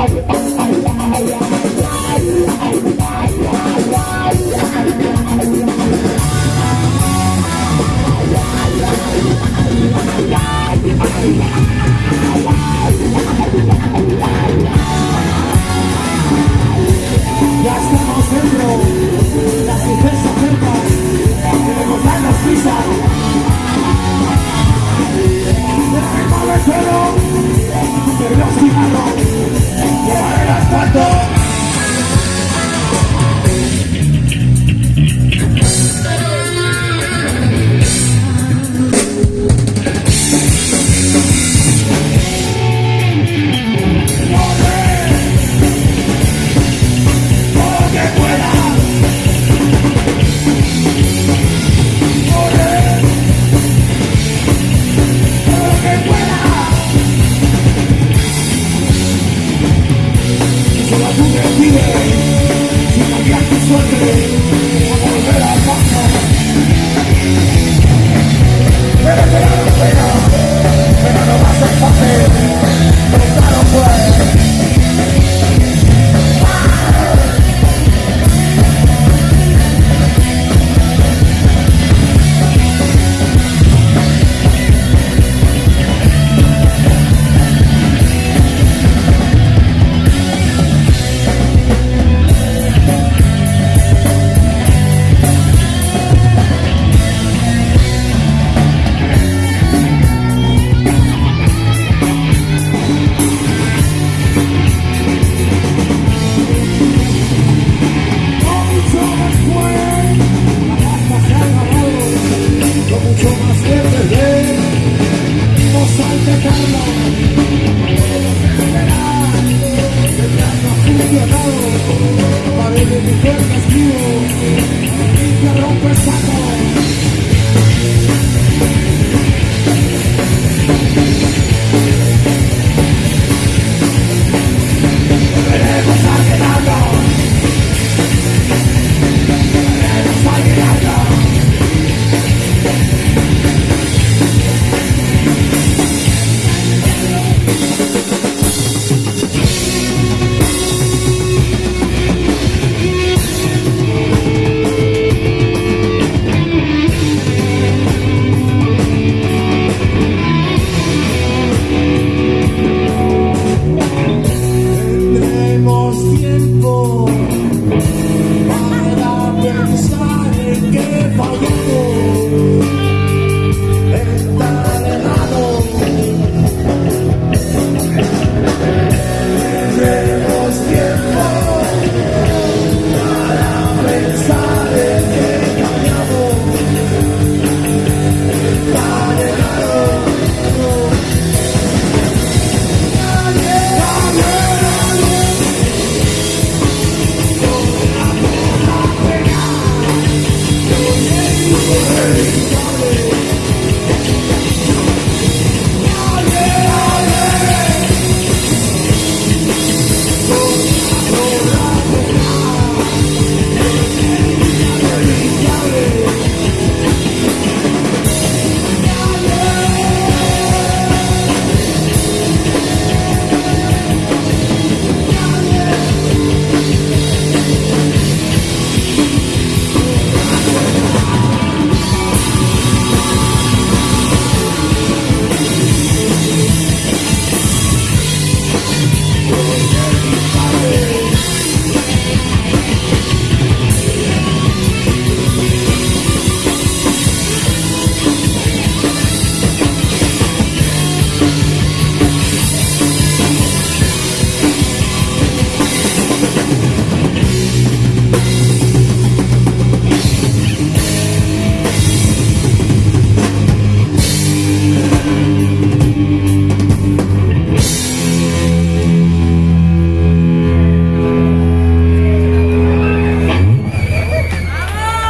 Everybody Bye.